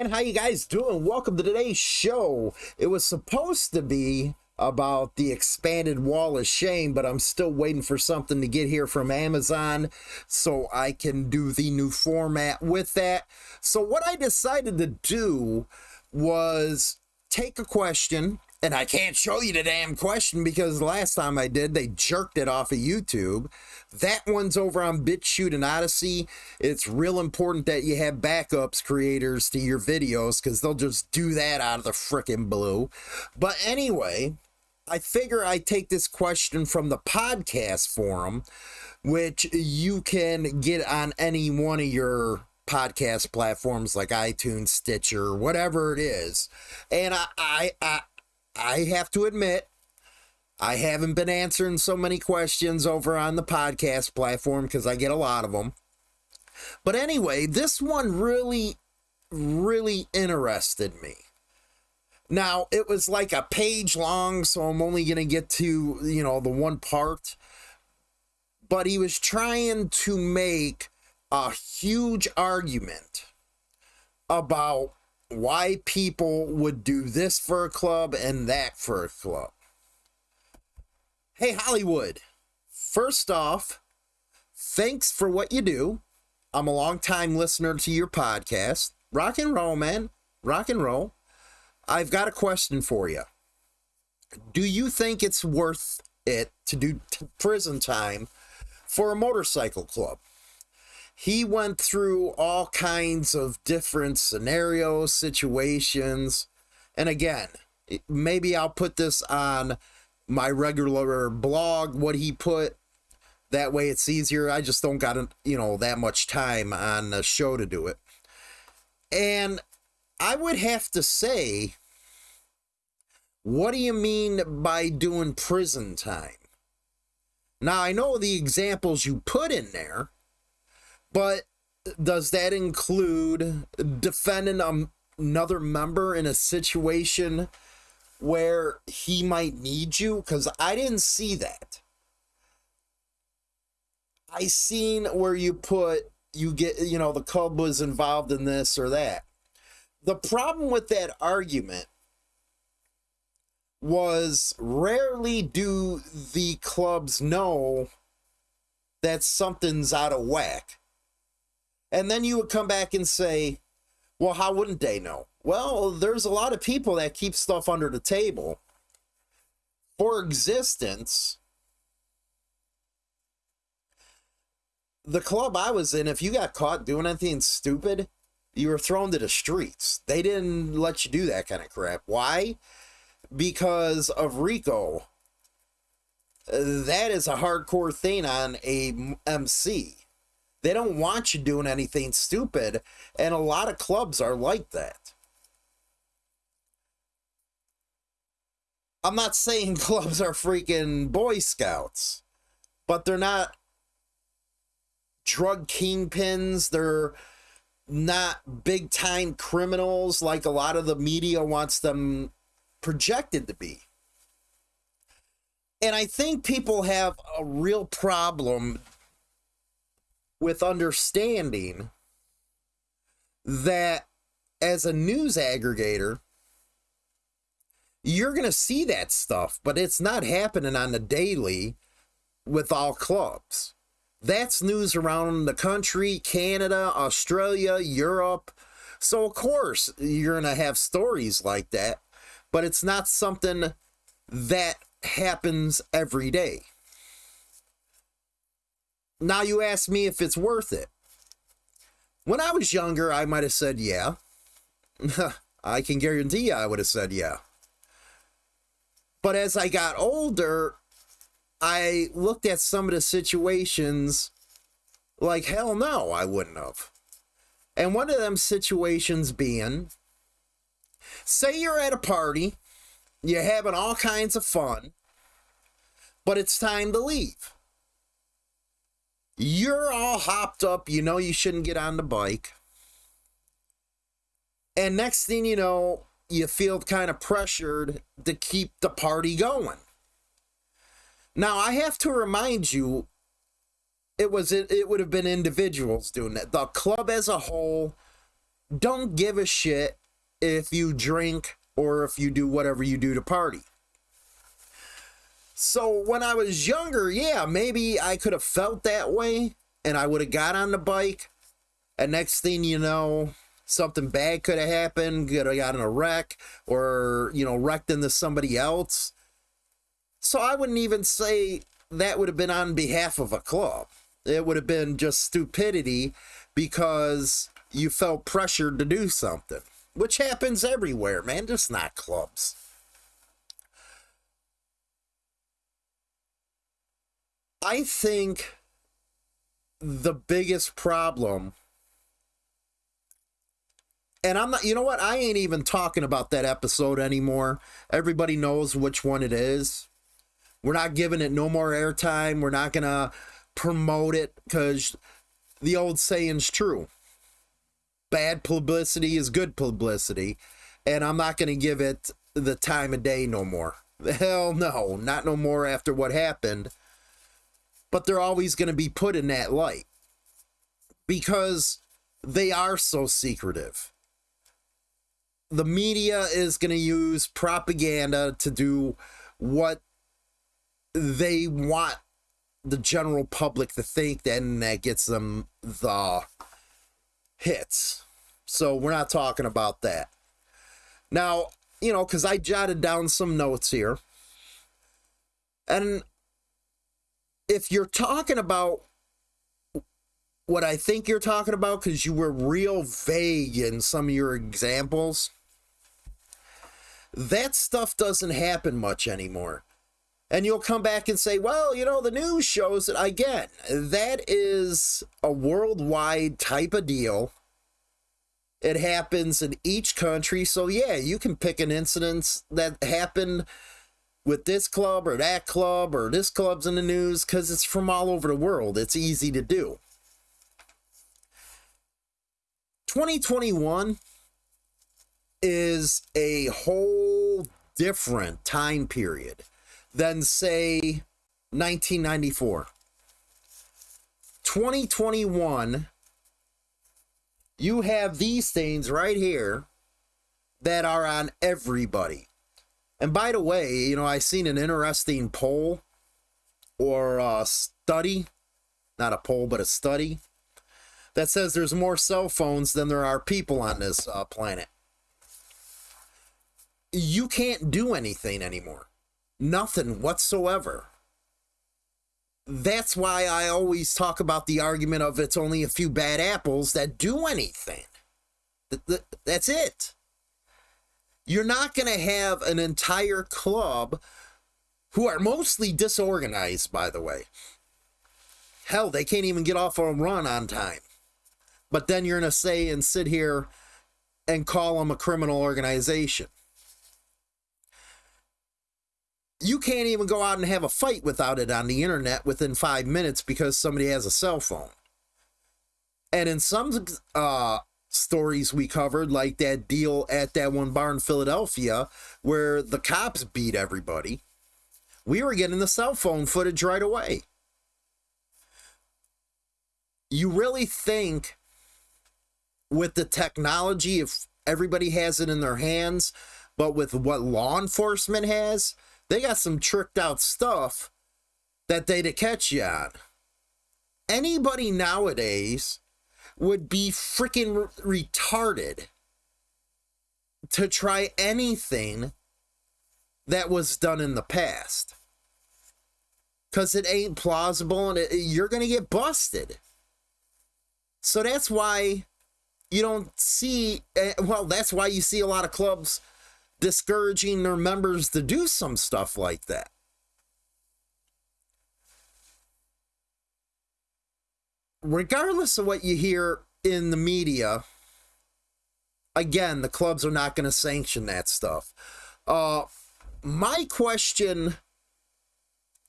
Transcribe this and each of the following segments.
And how you guys doing? Welcome to today's show. It was supposed to be about the expanded wall of shame, but I'm still waiting for something to get here from Amazon so I can do the new format with that. So what I decided to do was take a question and I can't show you the damn question because last time I did, they jerked it off of YouTube. That one's over on BitChute and Odysee. It's real important that you have backups creators to your videos because they'll just do that out of the frickin' blue. But anyway, I figure I take this question from the podcast forum, which you can get on any one of your podcast platforms like iTunes, Stitcher, whatever it is. And I, I, I I have to admit, I haven't been answering so many questions over on the podcast platform because I get a lot of them. But anyway, this one really, really interested me. Now, it was like a page long, so I'm only going to get to, you know, the one part. But he was trying to make a huge argument about why people would do this for a club and that for a club. Hey, Hollywood. First off, thanks for what you do. I'm a long time listener to your podcast. Rock and roll, man. Rock and roll. I've got a question for you. Do you think it's worth it to do prison time for a motorcycle club? He went through all kinds of different scenarios, situations. And again, maybe I'll put this on my regular blog, what he put. That way it's easier. I just don't got, you know, that much time on the show to do it. And I would have to say, what do you mean by doing prison time? Now, I know the examples you put in there but does that include defending um, another member in a situation where he might need you? Because I didn't see that. I seen where you put you get you know the club was involved in this or that. The problem with that argument was rarely do the clubs know that something's out of whack and then you would come back and say, well, how wouldn't they know? Well, there's a lot of people that keep stuff under the table for existence. The club I was in, if you got caught doing anything stupid, you were thrown to the streets. They didn't let you do that kind of crap. Why? Because of RICO. That is a hardcore thing on a MC. They don't want you doing anything stupid. And a lot of clubs are like that. I'm not saying clubs are freaking Boy Scouts, but they're not drug kingpins. They're not big time criminals like a lot of the media wants them projected to be. And I think people have a real problem with understanding that as a news aggregator, you're going to see that stuff, but it's not happening on the daily with all clubs. That's news around the country, Canada, Australia, Europe. So, of course, you're going to have stories like that, but it's not something that happens every day. Now you ask me if it's worth it. When I was younger, I might have said yeah. I can guarantee you I would have said yeah. But as I got older, I looked at some of the situations like hell no, I wouldn't have. And one of them situations being say you're at a party, you're having all kinds of fun, but it's time to leave. You're all hopped up. You know you shouldn't get on the bike. And next thing you know, you feel kind of pressured to keep the party going. Now, I have to remind you, it was it, it would have been individuals doing that. The club as a whole don't give a shit if you drink or if you do whatever you do to party. So when I was younger, yeah, maybe I could have felt that way and I would have got on the bike. And next thing you know, something bad could have happened, could have gotten a wreck or, you know, wrecked into somebody else. So I wouldn't even say that would have been on behalf of a club. It would have been just stupidity because you felt pressured to do something, which happens everywhere, man, just not clubs. I think the biggest problem and I'm not, you know what? I ain't even talking about that episode anymore. Everybody knows which one it is. We're not giving it no more airtime. We're not going to promote it because the old saying's true. Bad publicity is good publicity. And I'm not going to give it the time of day no more. Hell no, not no more after what happened. But they're always going to be put in that light because they are so secretive the media is going to use propaganda to do what they want the general public to think, and that gets them the hits. So we're not talking about that. Now, you know, because I jotted down some notes here. And if you're talking about what I think you're talking about, because you were real vague in some of your examples, that stuff doesn't happen much anymore. And you'll come back and say, well, you know, the news shows it. Again, that is a worldwide type of deal. It happens in each country. So, yeah, you can pick an incident that happened with this club or that club or this club's in the news because it's from all over the world. It's easy to do. 2021 is a whole different time period than, say, 1994. 2021, you have these things right here that are on everybody. And by the way, you know, I seen an interesting poll or a study, not a poll, but a study that says there's more cell phones than there are people on this uh, planet you can't do anything anymore. Nothing whatsoever. That's why I always talk about the argument of it's only a few bad apples that do anything. That's it. You're not going to have an entire club who are mostly disorganized, by the way. Hell, they can't even get off a run on time. But then you're going to say and sit here and call them a criminal organization. you can't even go out and have a fight without it on the internet within five minutes because somebody has a cell phone. And in some uh, stories we covered, like that deal at that one bar in Philadelphia where the cops beat everybody, we were getting the cell phone footage right away. You really think with the technology, if everybody has it in their hands, but with what law enforcement has, they got some tricked out stuff that they'd catch you on. Anybody nowadays would be freaking retarded to try anything that was done in the past. Because it ain't plausible and it, you're going to get busted. So that's why you don't see, eh, well, that's why you see a lot of clubs discouraging their members to do some stuff like that. Regardless of what you hear in the media, again, the clubs are not going to sanction that stuff. Uh, my question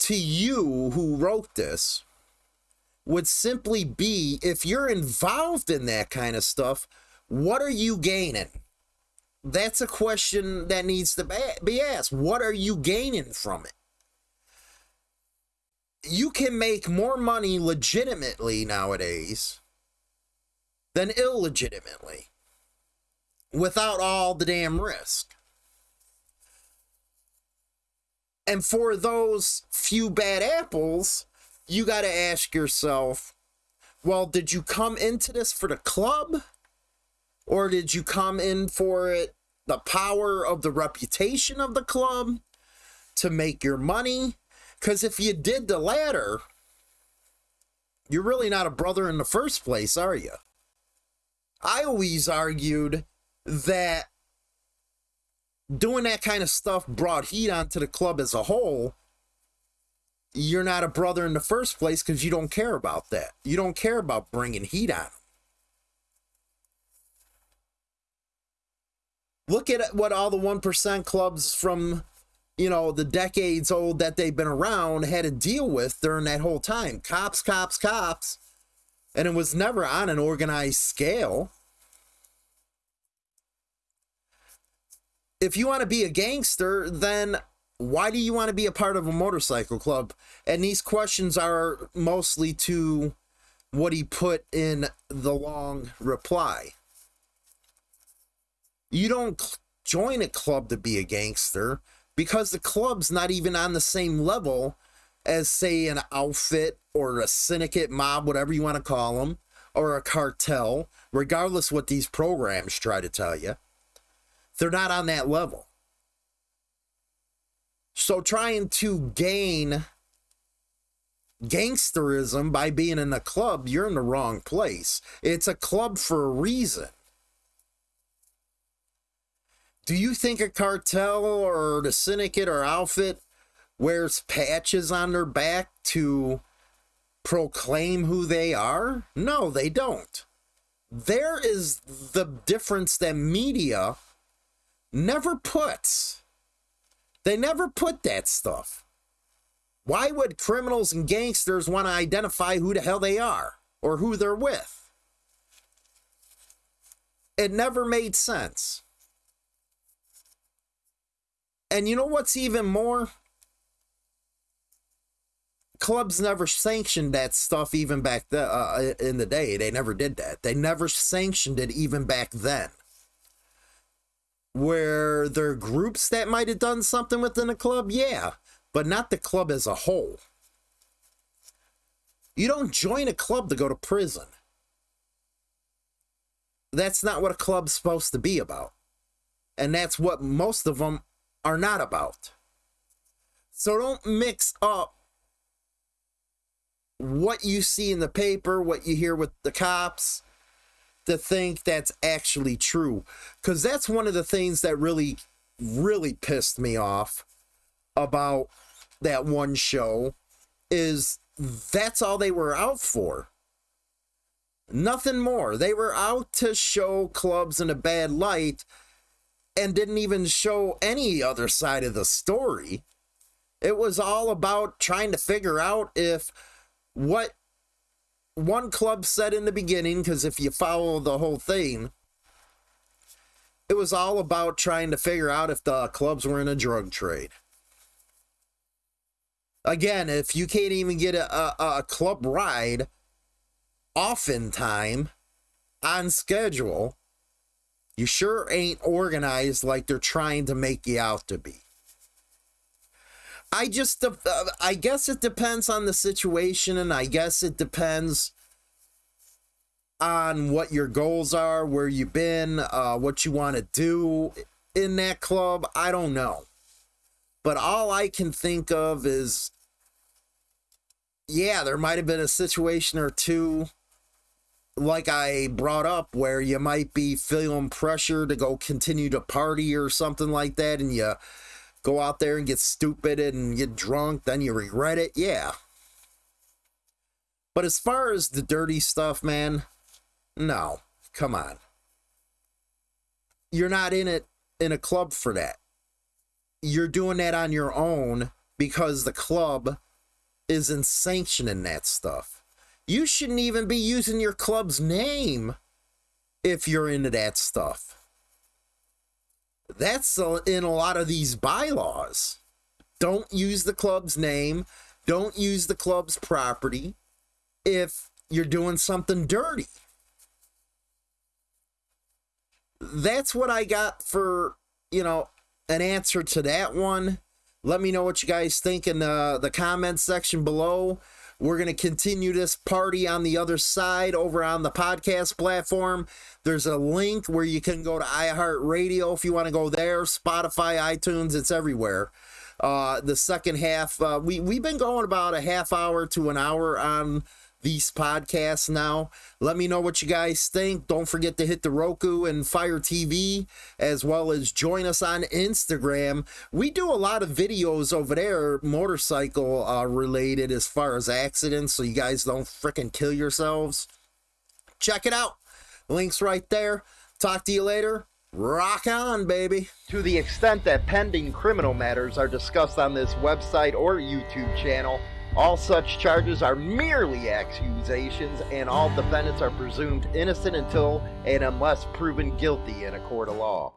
to you who wrote this would simply be if you're involved in that kind of stuff, what are you gaining? That's a question that needs to be asked. What are you gaining from it? You can make more money legitimately nowadays than illegitimately. without all the damn risk. And for those few bad apples, you got to ask yourself well, did you come into this for the club? Or did you come in for it, the power of the reputation of the club to make your money? Because if you did the latter, you're really not a brother in the first place, are you? I always argued that doing that kind of stuff brought heat onto the club as a whole you're not a brother in the first place because you don't care about that. You don't care about bringing heat on them. Look at what all the 1% clubs from, you know, the decades old that they've been around had to deal with during that whole time. Cops, cops, cops. And it was never on an organized scale. If you want to be a gangster, then why do you want to be a part of a motorcycle club? And these questions are mostly to what he put in the long reply. You don't join a club to be a gangster because the club's not even on the same level as, say, an outfit or a syndicate mob, whatever you want to call them, or a cartel, regardless what these programs try to tell you. They're not on that level. So trying to gain gangsterism by being in a club, you're in the wrong place. It's a club for a reason. Do you think a cartel or the syndicate or outfit wears patches on their back to proclaim who they are? No, they don't. There is the difference that media never puts. They never put that stuff. Why would criminals and gangsters want to identify who the hell they are or who they're with? It never made sense. And you know what's even more? Clubs never sanctioned that stuff even back the, uh, in the day. They never did that. They never sanctioned it even back then where there are groups that might have done something within a club, yeah, but not the club as a whole. You don't join a club to go to prison. That's not what a club's supposed to be about. And that's what most of them are not about. So don't mix up what you see in the paper, what you hear with the cops, to think that's actually true. Because that's one of the things that really, really pissed me off about that one show is that's all they were out for. Nothing more. They were out to show clubs in a bad light and didn't even show any other side of the story. It was all about trying to figure out if what one club said in the beginning, because if you follow the whole thing, it was all about trying to figure out if the clubs were in a drug trade. Again, if you can't even get a, a, a club ride time, on schedule, you sure ain't organized like they're trying to make you out to be. I just, uh, I guess it depends on the situation, and I guess it depends on what your goals are, where you've been, uh, what you want to do in that club. I don't know. But all I can think of is, yeah, there might have been a situation or two, like I brought up, where you might be feeling pressure to go continue to party or something like that, and you go out there and get stupid and get drunk, then you regret it. Yeah. But as far as the dirty stuff, man, no. Come on. You're not in it in a club for that. You're doing that on your own because the club isn't sanctioning that stuff. You shouldn't even be using your club's name if you're into that stuff. That's uh, in a lot of these bylaws. Don't use the club's name. Don't use the club's property if you're doing something dirty. that's what I got for, you know, an answer to that one. Let me know what you guys think in the, the comments section below. We're going to continue this party on the other side over on the podcast platform. There's a link where you can go to iHeartRadio if you want to go there, Spotify, iTunes, it's everywhere. Uh, the second half, uh, we, we've been going about a half hour to an hour on these podcasts now. Let me know what you guys think. Don't forget to hit the Roku and Fire TV, as well as join us on Instagram. We do a lot of videos over there, motorcycle uh, related, as far as accidents, so you guys don't freaking kill yourselves. Check it out. Links right there. Talk to you later. Rock on, baby. To the extent that pending criminal matters are discussed on this website or YouTube channel, all such charges are merely accusations, and all defendants are presumed innocent until and unless proven guilty in a court of law.